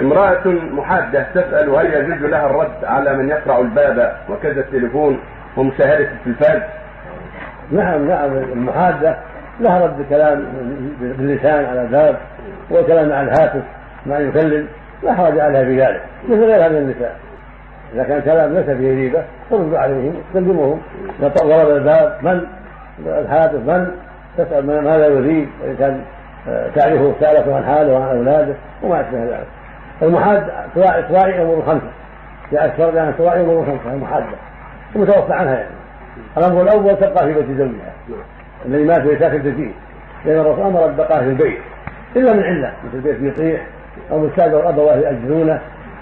امرأة محادة تسأل هل يجوز لها الرد على من يقرع الباب وكذا التليفون ومشاهدة التلفاز؟ نعم نعم المحادة لها رد كلام باللسان على الباب وكلام على الهاتف ما يكلم لا حرج عليها في ذلك مثل غيرها من النساء. إذا كان كلام ليس فيه ريبه ترد عليهم تكلمهم ضرب الباب من؟ الهاتف من؟ تسأل ماذا يريد وان كان آه، تعرفه سالته عن حاله وعن أولاده وما أشبه ذلك. المحاد تراعي امور خمسه في أكثر يعني تراعي امور خمسه المحادة. ومتوفى عنها يعني. الامر الأول تبقى في بيت زوجها. الذي مات ويسافر فيه لأن الرسول أمر البقاء في البيت. إلا من علة. مثل البيت يطيح أو مستاجر ابواه يأجرونه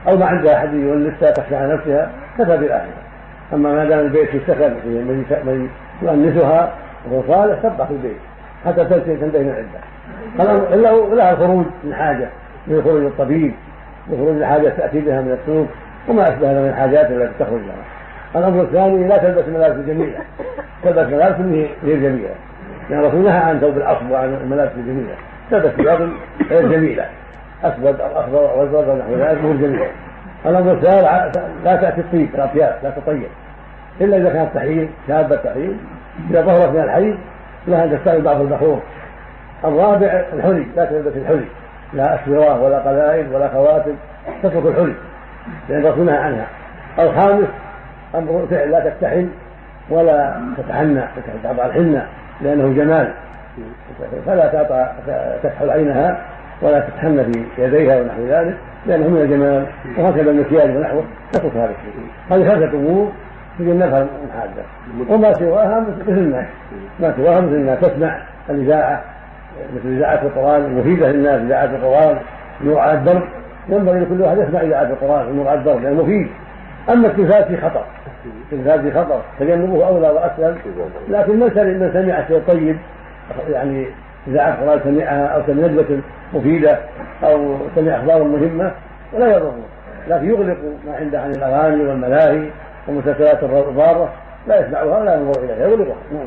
أو ما عندها أحد يونسها تخشى على نفسها كفى بالاخره أما ما دام البيت في من يؤنسها وهو صالح تبقى في البيت. حتى تنتهي من العدة. الا لها الخروج من حاجة من خروج الطبيب وخروج الحاجة تأتي بها من السوق وما أشبه من الحاجات التي تخرج لها. الأمر الثاني لا تلبس ملابس جميله تلبس ملابس غير جميله لأن الرسول نهى عن ثوب الاصل وعن الملابس الجميلة. تلبس ثياب غير جميلة. أسود أو أخضر أو أزرق أو نحو ذلك غير جميلة. الأمر الثالث لا تأتي الطيب الأطياب لا تطيب. إلا إذا كانت تحيض شابة تحيض إذا ظهرت من الحيض لها أن تستعمل بعض البخور الرابع الحلي لا تلبس الحلي. لا اسوره ولا قلائد ولا خواتم تترك الحلي لأن الرسول نهى عنها. الخامس أمر فعل لا تكتحل ولا تتحنى تضع الحنة لأنه جمال. فلا تعطى تكحل عينها ولا تتحنى في يديها ونحو ذلك لأنه من الجمال. وهكذا المكياج ونحوه تترك هذا الشيء. هذه خمسة أمور تجنبها المحادة وما سواها مثل الناس ما سواها مثل الناس تسمع الإذاعة مثل إذاعة القرآن المفيدة للناس إذاعة القرآن نور على الدرب. ينبغي لكل واحد يسمع إذاعة القرآن على الدرب لأنه مفيد. أما التلفاز في خطر التلفاز في خطر تجنبه أولى وأسهل. لكن من سمع شيء طيب يعني إذا أخبار سمعها أو سمع ندوة مفيدة أو سمع أخبارا مهمة ولا يضره. لكن يغلق ما عنده عن الأغاني والملاهي والمسلسلات الضارة لا يسمعها ولا ينظر إليها يغلقها.